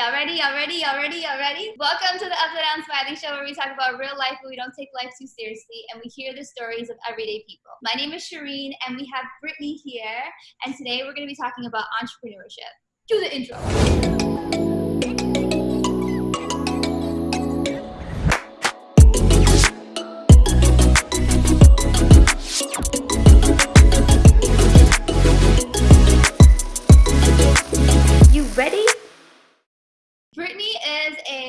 Y'all ready? Y'all ready? Y'all ready? Y'all ready? Welcome to the Upside Down Smiling Show where we talk about real life but we don't take life too seriously and we hear the stories of everyday people. My name is Shireen and we have Brittany here and today we're going to be talking about entrepreneurship. Do the intro.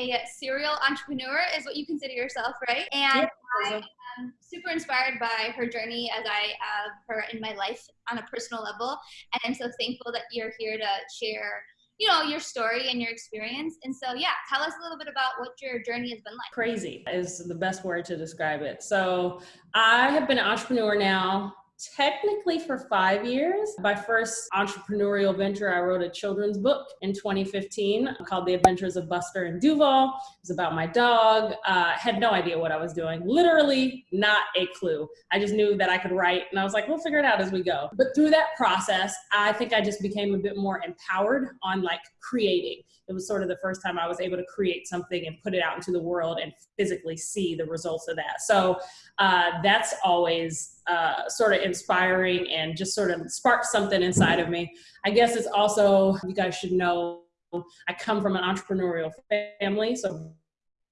A serial entrepreneur, is what you consider yourself, right? And I am super inspired by her journey as I have her in my life on a personal level. And I'm so thankful that you're here to share, you know, your story and your experience. And so, yeah, tell us a little bit about what your journey has been like. Crazy is the best word to describe it. So I have been an entrepreneur now technically for five years. My first entrepreneurial venture, I wrote a children's book in 2015 called The Adventures of Buster and Duval. It was about my dog. Uh, had no idea what I was doing. Literally not a clue. I just knew that I could write and I was like, we'll figure it out as we go. But through that process, I think I just became a bit more empowered on like creating. It was sort of the first time I was able to create something and put it out into the world and physically see the results of that. So uh, that's always uh, sort of inspiring and just sort of sparks something inside of me. I guess it's also, you guys should know, I come from an entrepreneurial family, so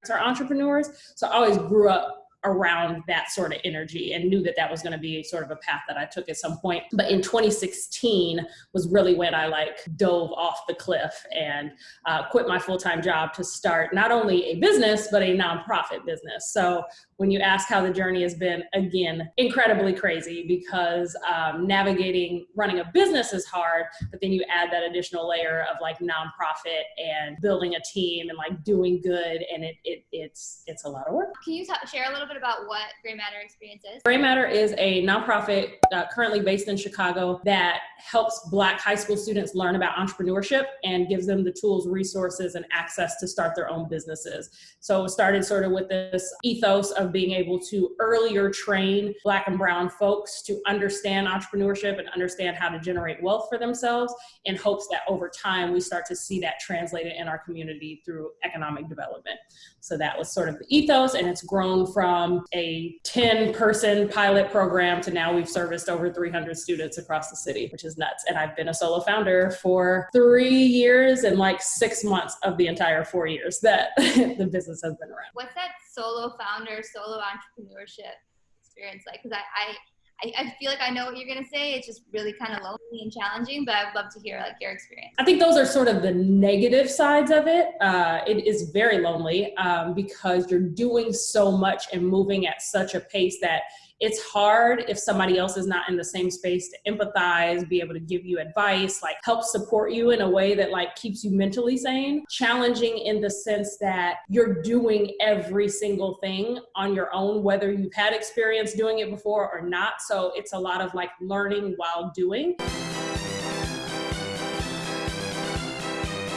are entrepreneurs. So I always grew up around that sort of energy and knew that that was going to be sort of a path that I took at some point. But in 2016 was really when I like dove off the cliff and uh, quit my full-time job to start not only a business, but a nonprofit business. So when you ask how the journey has been, again, incredibly crazy because um, navigating running a business is hard, but then you add that additional layer of like nonprofit and building a team and like doing good, and it, it it's it's a lot of work. Can you share a little bit about what Gray Matter Experience is? Gray Matter is a nonprofit uh, currently based in Chicago that helps Black high school students learn about entrepreneurship and gives them the tools, resources, and access to start their own businesses. So it started sort of with this ethos of being able to earlier train Black and Brown folks to understand entrepreneurship and understand how to generate wealth for themselves in hopes that over time we start to see that translated in our community through economic development. So that was sort of the ethos, and it's grown from a 10 person pilot program to now we've serviced over 300 students across the city, which is nuts. And I've been a solo founder for three years and like six months of the entire four years that the business has been around. What's that solo founder, solo entrepreneurship experience like? Because I, I I, I, feel like I know what you're gonna say. It's just really kind of lonely and challenging, but I'd love to hear like your experience. I think those are sort of the negative sides of it. Uh, it is very lonely um, because you're doing so much and moving at such a pace that it's hard if somebody else is not in the same space to empathize, be able to give you advice, like help support you in a way that like keeps you mentally sane. Challenging in the sense that you're doing every single thing on your own, whether you've had experience doing it before or not. So it's a lot of like learning while doing.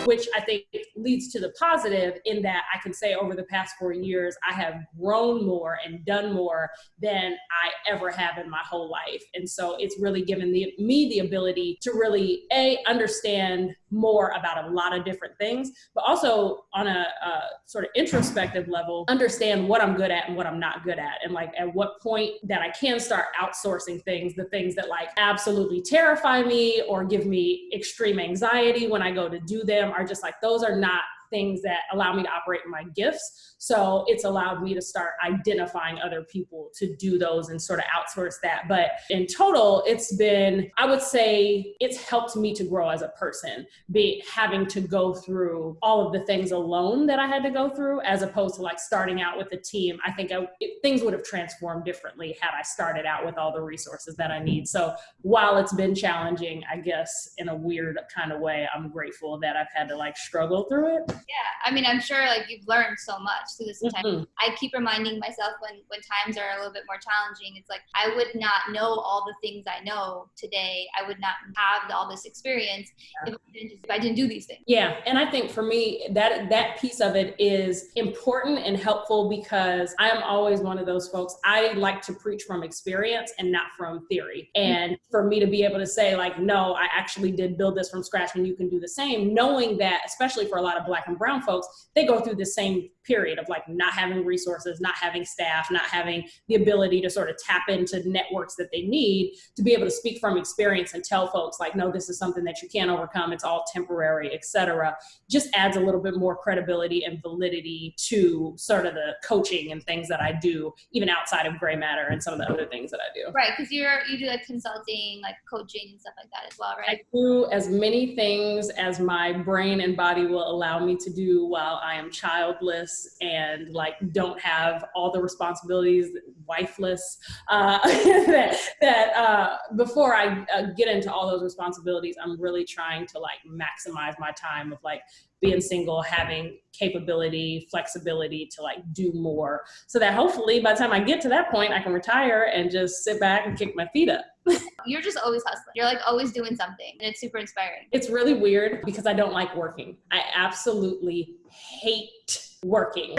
Which I think leads to the positive in that I can say over the past four years, I have grown more and done more than I ever have in my whole life. And so it's really given the, me the ability to really, A, understand more about a lot of different things, but also on a, a sort of introspective level, understand what I'm good at and what I'm not good at. And like at what point that I can start outsourcing things, the things that like absolutely terrify me or give me extreme anxiety when I go to do them are just like, those are not things that allow me to operate my gifts. So it's allowed me to start identifying other people to do those and sort of outsource that. But in total, it's been, I would say it's helped me to grow as a person, be having to go through all of the things alone that I had to go through, as opposed to like starting out with a team. I think I, it, things would have transformed differently had I started out with all the resources that I need. So while it's been challenging, I guess in a weird kind of way, I'm grateful that I've had to like struggle through it yeah i mean i'm sure like you've learned so much through this time. Mm-hmm. i keep reminding myself when when times are a little bit more challenging it's like i would not know all the things i know today. I would not have all this experience yeah. if, I didn't just, if i didn't do these things. Yeah and i think for me that that piece of it is important and helpful because i am always one of those folks i like to preach from experience and not from theory. And for me to be able to say like no i actually did build this from scratch and you can do the same knowing that especially for a lot of black and brown folks, they go through the same period of like not having resources, not having staff, not having the ability to sort of tap into networks that they need to be able to speak from experience and tell folks like, no, this is something that you can't overcome. It's all temporary, etc. Just adds a little bit more credibility and validity to sort of the coaching and things that I do, even outside of gray matter and some of the other things that I do. Right, because you're you do like consulting, like coaching and stuff like that as well, right? I do as many things as my brain and body will allow me to do while I am childless and like don't have all the responsibilities, wifeless. Uh, that that uh, before I uh, get into all those responsibilities, I'm really trying to like maximize my time of like being single, having capability, flexibility to like do more so that hopefully by the time I get to that point, I can retire and just sit back and kick my feet up. You're just always hustling. You're like always doing something and it's super inspiring. It's really weird because I don't like working. I absolutely hate working.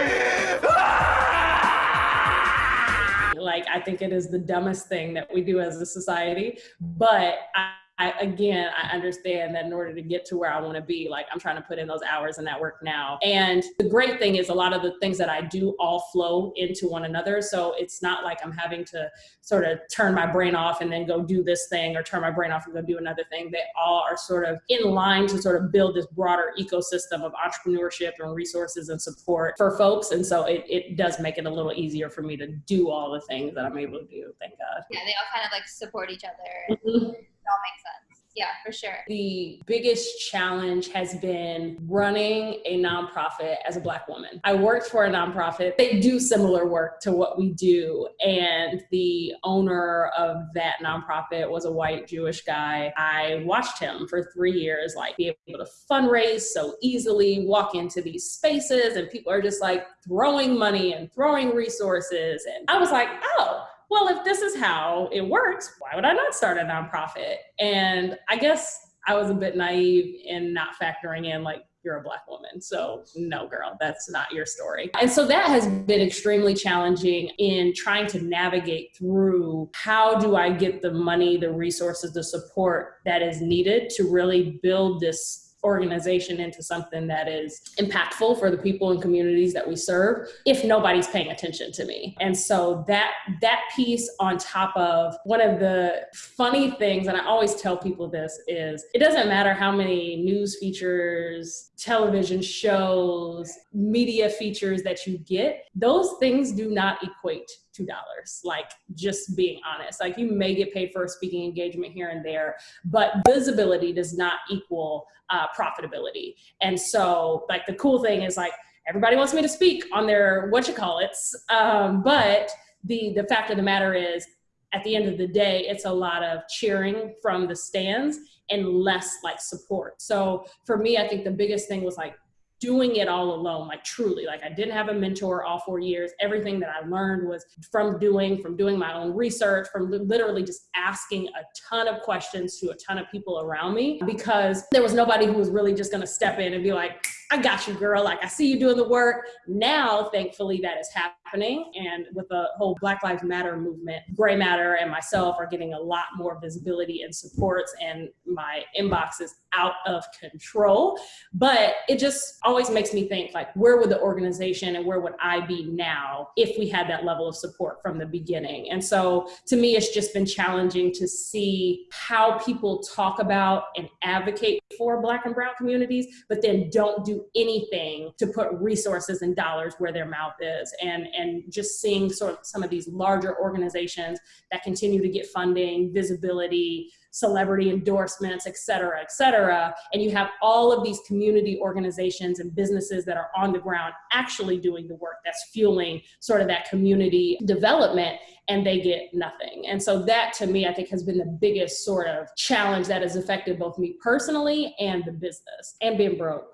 like I think it is the dumbest thing that we do as a society, but I I, again, I understand that in order to get to where I want to be, like I'm trying to put in those hours and that work now. And the great thing is a lot of the things that I do all flow into one another. So it's not like I'm having to sort of turn my brain off and then go do this thing or turn my brain off and go do another thing. They all are sort of in line to sort of build this broader ecosystem of entrepreneurship and resources and support for folks. And so it, it does make it a little easier for me to do all the things that I'm able to do. Thank God. Yeah, they all kind of like support each other. Mm-hmm all makes sense. Yeah, for sure. The biggest challenge has been running a nonprofit as a Black woman. I worked for a nonprofit. They do similar work to what we do. And the owner of that nonprofit was a white Jewish guy. I watched him for three years, like be able to fundraise so easily, walk into these spaces, and people are just like throwing money and throwing resources. And I was like, oh, well, if this is how it works, why would I not start a nonprofit? And I guess I was a bit naive in not factoring in like you're a black woman. So no girl, that's not your story. And so that has been extremely challenging in trying to navigate through how do I get the money, the resources, the support that is needed to really build this organization into something that is impactful for the people and communities that we serve if nobody's paying attention to me. And so that that piece on top of one of the funny things and i always tell people this is it doesn't matter how many news features television shows media features that you get those things do not equate two dollars like just being honest. Like you may get paid for a speaking engagement here and there but visibility does not equal uh, profitability. And so like the cool thing is like everybody wants me to speak on their what you call it um, but the the fact of the matter is at the end of the day it's a lot of cheering from the stands and less like support. So for me i think the biggest thing was like doing it all alone, like truly. Like I didn't have a mentor all four years. Everything that I learned was from doing, from doing my own research, from literally just asking a ton of questions to a ton of people around me because there was nobody who was really just gonna step in and be like, I got you, girl. Like I see you doing the work. Now, thankfully, that is happening. And with the whole Black Lives Matter movement, Gray Matter and myself are getting a lot more visibility and supports, and my inbox is out of control. But it just always makes me think like, where would the organization and where would I be now if we had that level of support from the beginning? And so to me, it's just been challenging to see how people talk about and advocate for Black and Brown communities, but then don't do anything to put resources and dollars where their mouth is. And, and just seeing sort of some of these larger organizations that continue to get funding, visibility, celebrity endorsements, et cetera, et cetera. And you have all of these community organizations and businesses that are on the ground actually doing the work that's fueling sort of that community development and they get nothing. And so that to me, I think has been the biggest sort of challenge that has affected both me personally and the business and being broke.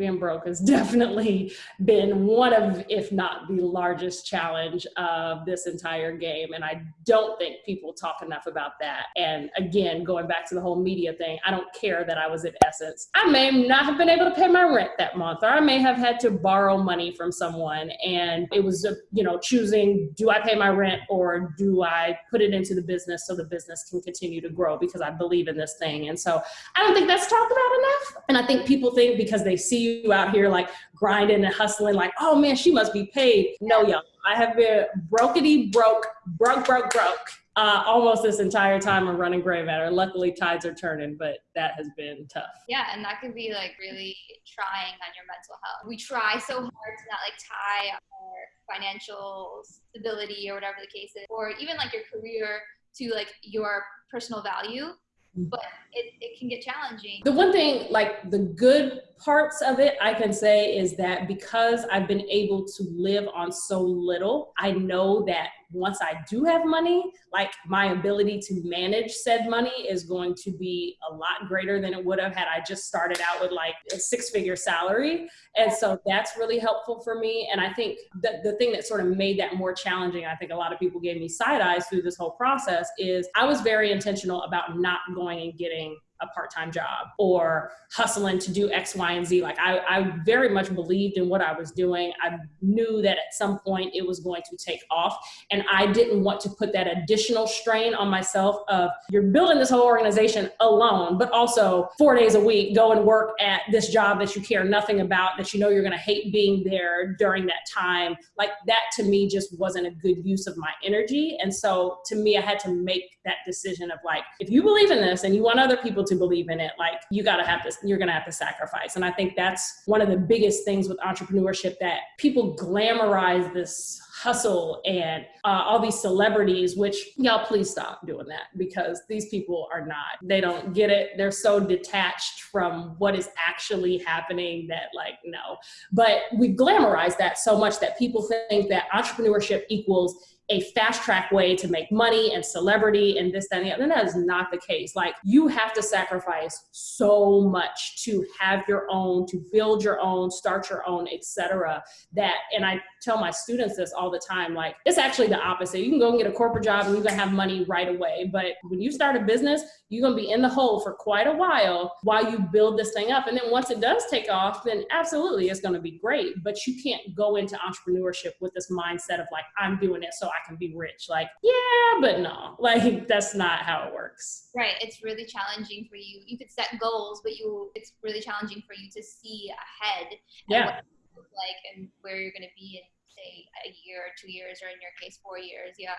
Being broke has definitely been one of, if not the largest challenge of this entire game. And I don't think people talk enough about that. And again, going back to the whole media thing, I don't care that I was at Essence. I may not have been able to pay my rent that month, or I may have had to borrow money from someone. And it was, uh, you know, choosing do I pay my rent or do I put it into the business so the business can continue to grow because I believe in this thing. And so I don't think that's talked about enough. And I think people think because they see you out here like grinding and hustling, like, oh man, she must be paid. No, y'all. I have been brokety broke, broke, broke, broke uh, almost this entire time of running Gray Matter. Luckily, tides are turning, but that has been tough. Yeah, and that can be like really trying on your mental health. We try so hard to not like tie our financial stability or whatever the case is, or even like your career to like your personal value but it, it can get challenging. The one thing, like the good parts of it, I can say is that because I've been able to live on so little, I know that once I do have money, like my ability to manage said money is going to be a lot greater than it would have had I just started out with like a six figure salary. And so that's really helpful for me. And I think that the thing that sort of made that more challenging, I think a lot of people gave me side eyes through this whole process, is I was very intentional about not going and getting doing a part-time job or hustling to do X, Y, and Z. Like I, I very much believed in what I was doing. I knew that at some point it was going to take off. And I didn't want to put that additional strain on myself of you're building this whole organization alone, but also four days a week, go and work at this job that you care nothing about, that you know you're gonna hate being there during that time. Like that to me just wasn't a good use of my energy. And so to me, I had to make that decision of like, if you believe in this and you want other people to believe in it, like you gotta have this, you're gonna have to sacrifice. And I think that's one of the biggest things with entrepreneurship that people glamorize this hustle and uh, all these celebrities, which y'all please stop doing that because these people are not, they don't get it. They're so detached from what is actually happening that like, no. But we glamorize that so much that people think that entrepreneurship equals a fast track way to make money and celebrity and this, that, and the other. And that is not the case. Like you have to sacrifice so much to have your own, to build your own, start your own, etc. That, and I tell my students this all the time, like it's actually the opposite. You can go and get a corporate job and you're gonna have money right away. But when you start a business, you're gonna be in the hole for quite a while while you build this thing up. And then once it does take off, then absolutely it's gonna be great. But you can't go into entrepreneurship with this mindset of like, I'm doing it so I can be rich. Like, yeah, but no, like that's not how it works. Right. It's really challenging for you. You could set goals, but you it's really challenging for you to see ahead. Yeah. like and where you're going to be in say a year or two years, or in your case, four years. Yeah.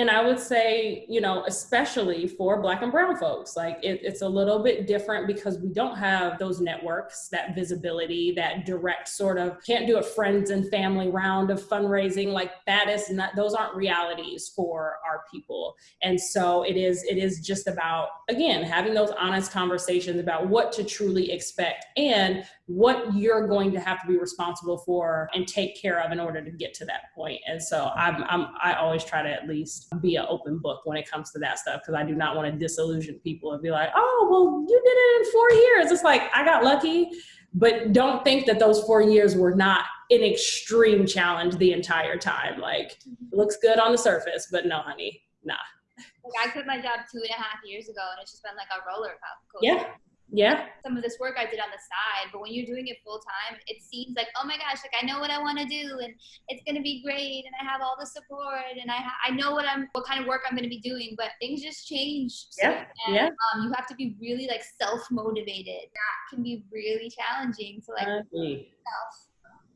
And I would say, you know, especially for Black and Brown folks, like it, it's a little bit different because we don't have those networks, that visibility, that direct sort of can't do a friends and family round of fundraising. Like that is not; those aren't realities for our people. And so it is. It is just about again having those honest conversations about what to truly expect and what you're going to have to be responsible for and take care of in order to get to that point. And so I'm, I'm I always try to at least be an open book when it comes to that stuff because I do not want to disillusion people and be like, oh, well, you did it in four years. It's like I got lucky, but don't think that those four years were not an extreme challenge the entire time. Like, it looks good on the surface, but no, honey, nah. Like I quit my job two and a half years ago, and it's just been like a roller coaster. Yeah yeah. some of this work i did on the side but when you're doing it full time it seems like oh my gosh like i know what i want to do and it's going to be great and i have all the support and i ha- i know what i'm what kind of work i'm going to be doing but things just change yeah and, yeah. Um, you have to be really like self-motivated. That can be really challenging to like self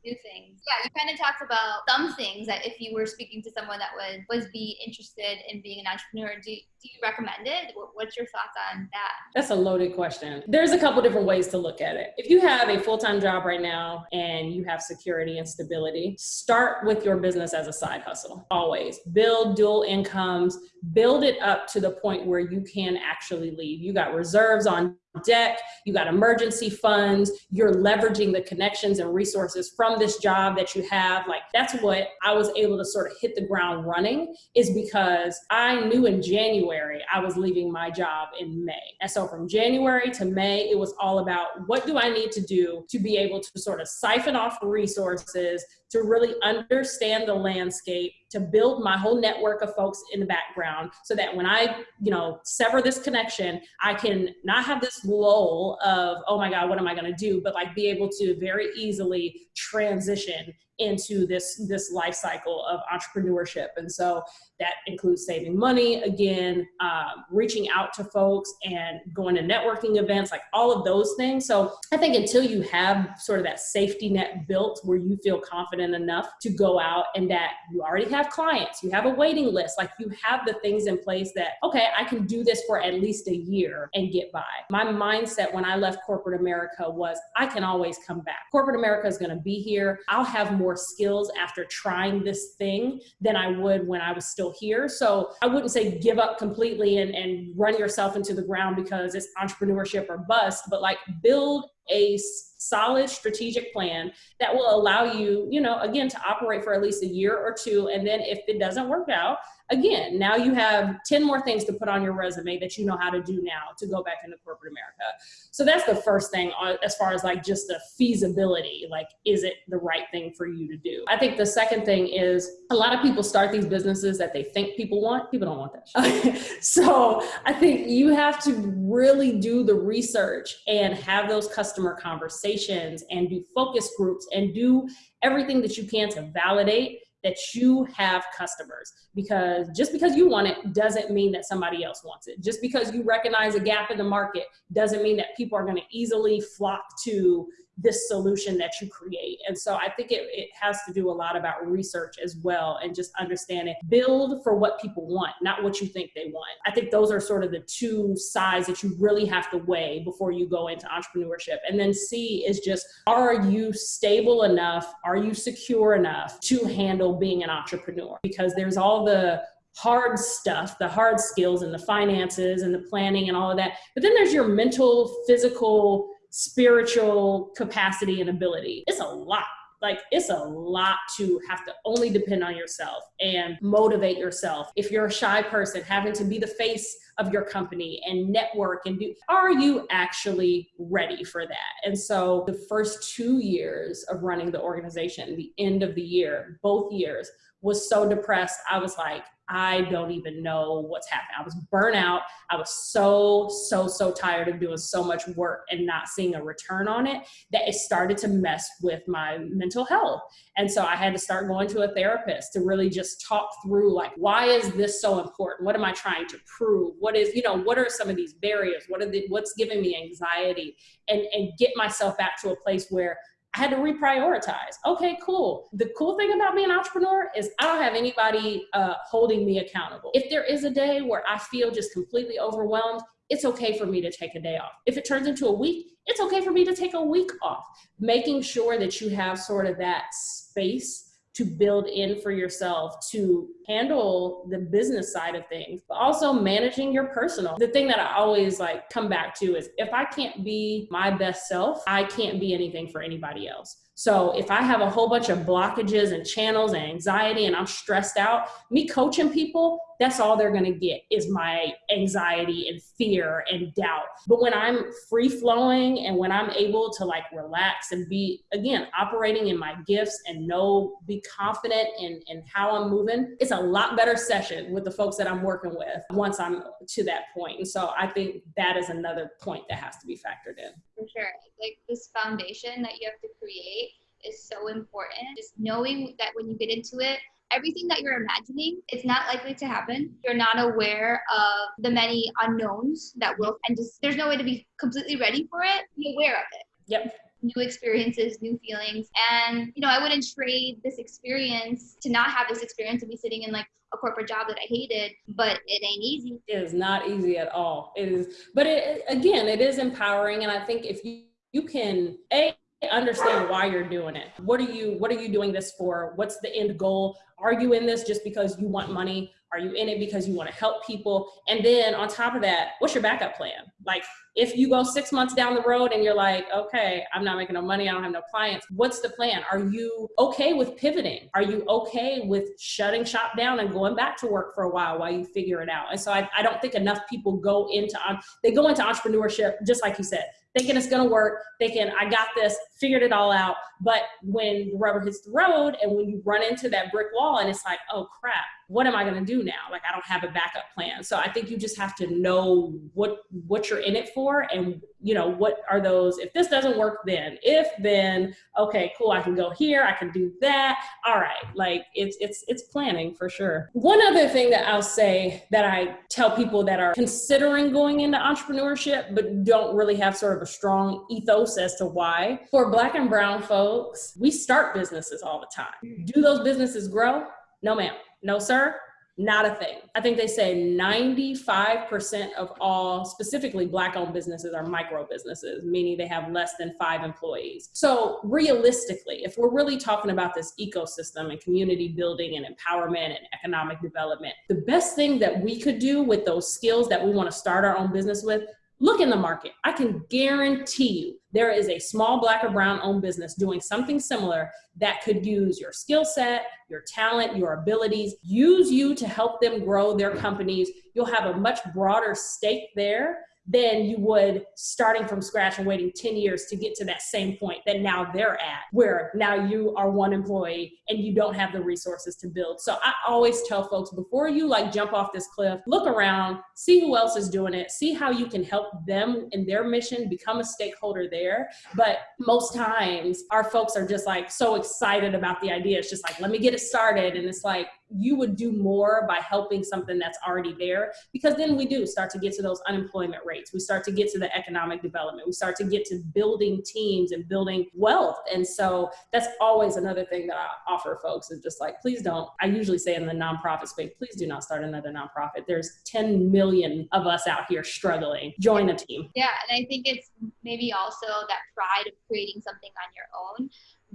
do things. Yeah, you kind of talked about some things that if you were speaking to someone that would was be interested in being an entrepreneur, do, do you recommend it? What's your thoughts on that? That's a loaded question. There's a couple different ways to look at it. If you have a full-time job right now and you have security and stability, start with your business as a side hustle. Always build dual incomes, build it up to the point where you can actually leave. You got reserves on deck, you got emergency funds, you're leveraging the connections and resources from this job that you have. Like that's what I was able to sort of hit the ground running is because I knew in January I was leaving my job in May. And so from January to May, it was all about what do I need to do to be able to sort of siphon off resources, to really understand the landscape, to build my whole network of folks in the background so that when I, you know, sever this connection, I can not have this lull of, oh my God, what am I going to do? But like be able to very easily transition into this this life cycle of entrepreneurship. And so that includes saving money again um, reaching out to folks and going to networking events like all of those things. So i think until you have sort of that safety net built where you feel confident enough to go out and that you already have clients you have a waiting list like you have the things in place that okay i can do this for at least a year and get by. My mindset when i left corporate america was i can always come back. Corporate america is going to be here. I'll have more more skills after trying this thing than I would when I was still here. So I wouldn't say give up completely and, and run yourself into the ground because it's entrepreneurship or bust, but like build a solid strategic plan that will allow you, you know, again, to operate for at least a year or two. And then if it doesn't work out, again, now you have 10 more things to put on your resume that you know how to do now to go back into corporate America. So that's the first thing as far as like just the feasibility, like, is it the right thing for you to do? I think the second thing is a lot of people start these businesses that they think people want. People don't want that. so I think you have to really do the research and have those customer conversations and do focus groups and do everything that you can to validate that you have customers because just because you want it doesn't mean that somebody else wants it. Just because you recognize a gap in the market doesn't mean that people are going to easily flock to this solution that you create. And so I think it, it has to do a lot about research as well and just understanding build for what people want, not what you think they want. I think those are sort of the two sides that you really have to weigh before you go into entrepreneurship. And then C is just are you stable enough? Are you secure enough to handle being an entrepreneur? Because there's all the hard stuff, the hard skills and the finances and the planning and all of that. But then there's your mental, physical, spiritual capacity and ability. It's a lot. Like it's a lot to have to only depend on yourself and motivate yourself. If you're a shy person, having to be the face of your company and network and do, are you actually ready for that? And so the first two years of running the organization, the end of the year, both years, was so depressed. I was like, I don't even know what's happening. I was burnt out. I was so, so, so tired of doing so much work and not seeing a return on it that it started to mess with my mental health. And so I had to start going to a therapist to really just talk through like, why is this so important? What am I trying to prove? What is, you know, what are some of these barriers? What are the, what's giving me anxiety? And, and get myself back to a place where I had to reprioritize. Okay, cool. The cool thing about being an entrepreneur is I don't have anybody uh, holding me accountable. If there is a day where I feel just completely overwhelmed, it's okay for me to take a day off. If it turns into a week, it's okay for me to take a week off. Making sure that you have sort of that space to build in for yourself to handle the business side of things, but also managing your personal. The thing that I always like come back to is if I can't be my best self, I can't be anything for anybody else. So if I have a whole bunch of blockages and channels and anxiety and I'm stressed out, me coaching people, that's all they're going to get is my anxiety and fear and doubt. But when I'm free flowing and when I'm able to like relax and be again operating in my gifts and know be confident in in how I'm moving, it's a lot better session with the folks that I'm working with once I'm to that point. And so I think that is another point that has to be factored in. For sure. Like this foundation that you have to create is so important. Just knowing that when you get into it, everything that you're imagining, it's not likely to happen. You're not aware of the many unknowns that will, and just there's no way to be completely ready for it. Be aware of it. Yep new experiences, new feelings. And, you know, I wouldn't trade this experience to not have this experience and be sitting in like a corporate job that I hated, but it ain't easy. It is not easy at all. It is, but it, again, it is empowering. And I think if you, you can, A, understand why you're doing it. What are you what are you doing this for? What's the end goal? Are you in this just because you want money? Are you in it because you want to help people? And then on top of that, what's your backup plan? Like if you go six months down the road and you're like, okay, I'm not making no money, I don't have no clients, what's the plan? Are you okay with pivoting? Are you okay with shutting shop down and going back to work for a while while you figure it out? And so I, I don't think enough people go into, they go into entrepreneurship, just like you said, thinking it's gonna work, thinking I got this, figured it all out. But when the rubber hits the road and when you run into that brick wall and it's like, oh crap, what am I to do now? Like I don't have a backup plan. So I think you just have to know what what you're in it for and you know what are those if this doesn't work then if then okay cool I can go here I can do that all right like it's it's it's planning for sure. One other thing that I'll say that I tell people that are considering going into entrepreneurship but don't really have sort of a strong ethos as to why. For black and brown folks, we start businesses all the time. Do those businesses grow? No ma'am. No, sir, not a thing. I think they say 95% of all specifically black owned businesses are micro businesses, meaning they have less than five employees. So, realistically, if we're really talking about this ecosystem and community building and empowerment and economic development, the best thing that we could do with those skills that we want to start our own business with Look in the market. I can guarantee you there is a small black or brown owned business doing something similar that could use your skill set, your talent, your abilities, use you to help them grow their companies. You'll have a much broader stake there than you would starting from scratch and waiting 10 years to get to that same point that now they're at, where now you are one employee and you don't have the resources to build. So I always tell folks before you like jump off this cliff, look around, see who else is doing it, see how you can help them in their mission, become a stakeholder there. But most times our folks are just like so excited about the idea. It's just like, let me get it started. And it's like, you would do more by helping something that's already there because then we do start to get to those unemployment rates. We start to get to the economic development. We start to get to building teams and building wealth. And so that's always another thing that i offer folks is just like please don't. I usually say in the nonprofit space please do not start another nonprofit. There's 10 million of us out here struggling. Join a team. Yeah and i think it's maybe also that pride of creating something on your own.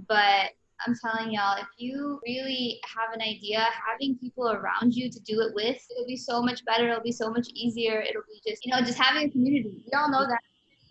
But I'm telling y'all, if you really have an idea, having people around you to do it with, it'll be so much better. It'll be so much easier. It'll be just, you know, just having a community. We all know that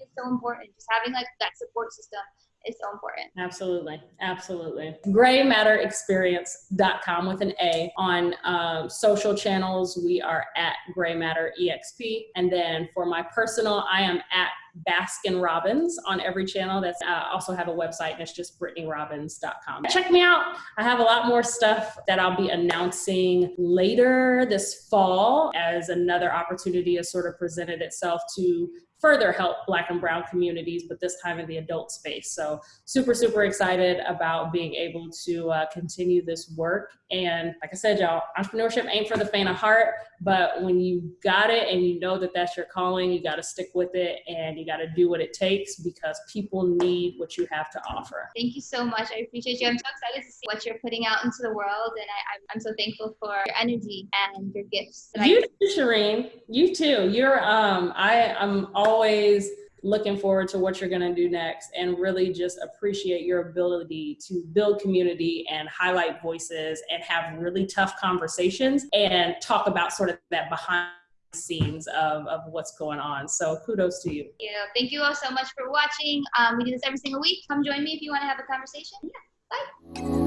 is so important. Just having like that support system is so important. Absolutely. Absolutely. GrayMatterExperience.com with an A. On um, social channels, we are at Gray Matter EXP. And then for my personal, I am at Baskin Robbins on every channel. That's uh, also have a website and it's just BrittanyRobbins.com. Check me out. I have a lot more stuff that I'll be announcing later this fall as another opportunity has sort of presented itself to further help black and brown communities but this time in the adult space. So super super excited about being able to uh, continue this work. And like i said y'all entrepreneurship ain't for the faint of heart but when you got it and you know that that's your calling you got to stick with it and you got to do what it takes because people need what you have to offer. Thank you so much. I appreciate you. I'm so excited to see what you're putting out into the world and I, am so thankful for your energy and your gifts you too shireen you too. You're um i i'm all always looking forward to what you're going to do next and really just appreciate your ability to build community and highlight voices and have really tough conversations and talk about sort of that behind scenes of, of what's going on. So kudos to you. Yeah, thank you all so much for watching. Um, we do this every single week. Come join me if you want to have a conversation.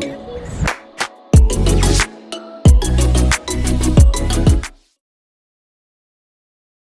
Yeah, bye.